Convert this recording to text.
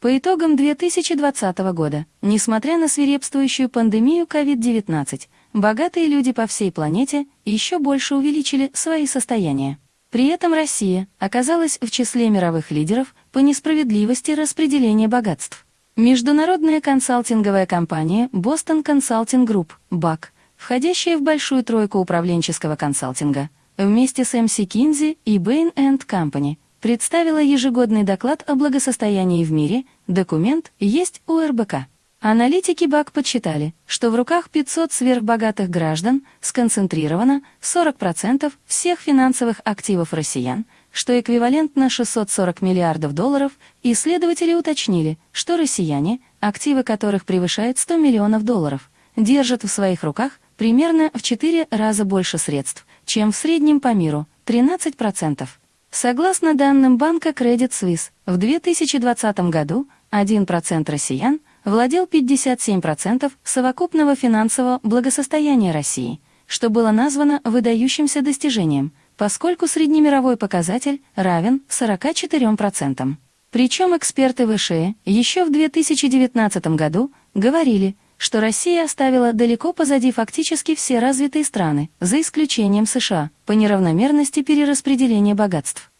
По итогам 2020 года, несмотря на свирепствующую пандемию COVID-19, богатые люди по всей планете еще больше увеличили свои состояния. При этом Россия оказалась в числе мировых лидеров по несправедливости распределения богатств. Международная консалтинговая компания Boston Consulting Group, BAC, входящая в большую тройку управленческого консалтинга, вместе с MC Kinsey и Bain Company, представила ежегодный доклад о благосостоянии в мире, документ есть у РБК. Аналитики БАК подсчитали, что в руках 500 сверхбогатых граждан сконцентрировано 40% всех финансовых активов россиян, что эквивалентно 640 миллиардов долларов, исследователи уточнили, что россияне, активы которых превышают 100 миллионов долларов, держат в своих руках примерно в 4 раза больше средств, чем в среднем по миру – 13%. Согласно данным банка Credit Suisse, в 2020 году 1% россиян – владел 57% совокупного финансового благосостояния России, что было названо выдающимся достижением, поскольку среднемировой показатель равен 44%. Причем эксперты ВШЭ еще в 2019 году говорили, что Россия оставила далеко позади фактически все развитые страны, за исключением США, по неравномерности перераспределения богатств.